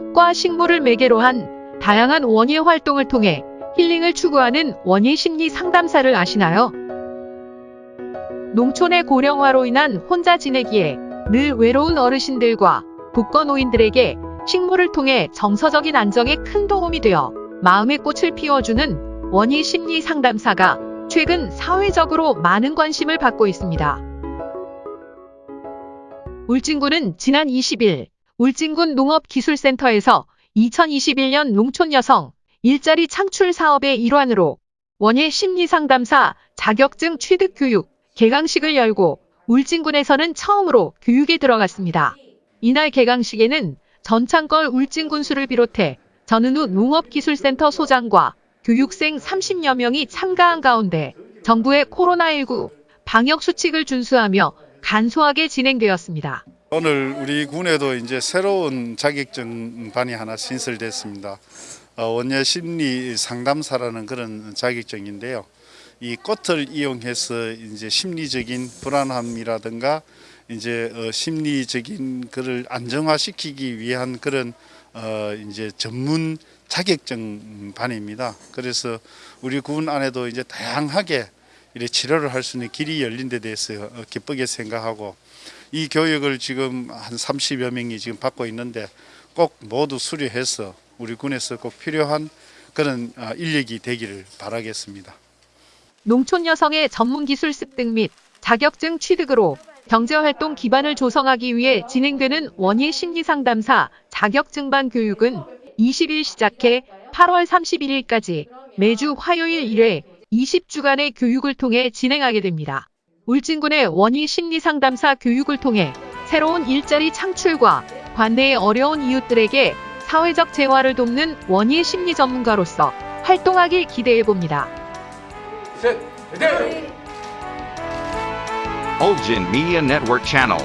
식물과 식물을 매개로 한 다양한 원예 활동을 통해 힐링을 추구하는 원예 심리 상담사를 아시나요? 농촌의 고령화로 인한 혼자 지내기에 늘 외로운 어르신들과 독거노인들에게 식물을 통해 정서적인 안정에 큰 도움이 되어 마음의 꽃을 피워주는 원예 심리 상담사가 최근 사회적으로 많은 관심을 받고 있습니다. 울진군은 지난 20일 울진군 농업기술센터에서 2021년 농촌 여성 일자리 창출 사업의 일환으로 원예 심리상담사 자격증 취득 교육 개강식을 열고 울진군에서는 처음으로 교육에 들어갔습니다. 이날 개강식에는 전창걸 울진군수를 비롯해 전은우 농업기술센터 소장과 교육생 30여 명이 참가한 가운데 정부의 코로나19 방역 수칙을 준수하며 간소하게 진행되었습니다. 오늘 우리 군에도 이제 새로운 자격증 반이 하나 신설됐습니다. 어, 원예 심리 상담사라는 그런 자격증인데요. 이 꽃을 이용해서 이제 심리적인 불안함이라든가 이제 어, 심리적인 그를 안정화시키기 위한 그런 어, 이제 전문 자격증 반입니다. 그래서 우리 군 안에도 이제 다양하게 이렇게 치료를 할 수 있는 길이 열린 데 대해서 어, 기쁘게 생각하고 이 교육을 지금 한 30여 명이 지금 받고 있는데 꼭 모두 수료해서 우리 군에서 꼭 필요한 그런 아, 인력이 되기를 바라겠습니다. 농촌 여성의 전문 기술 습득 및 자격증 취득으로 경제활동 기반을 조성하기 위해 진행되는 원예 심리상담사 자격증반 교육은 20일 시작해 8월 31일까지 매주 화요일 1회 20주간의 교육을 통해 진행하게 됩니다. 울진군의 원예 심리상담사 교육을 통해 새로운 일자리 창출과 관내의 어려운 이웃들에게 사회적 재활을 돕는 원예 심리 전문가로서 활동하길 기대해 봅니다. 셋, 넷! Ulgin Media Network Channel.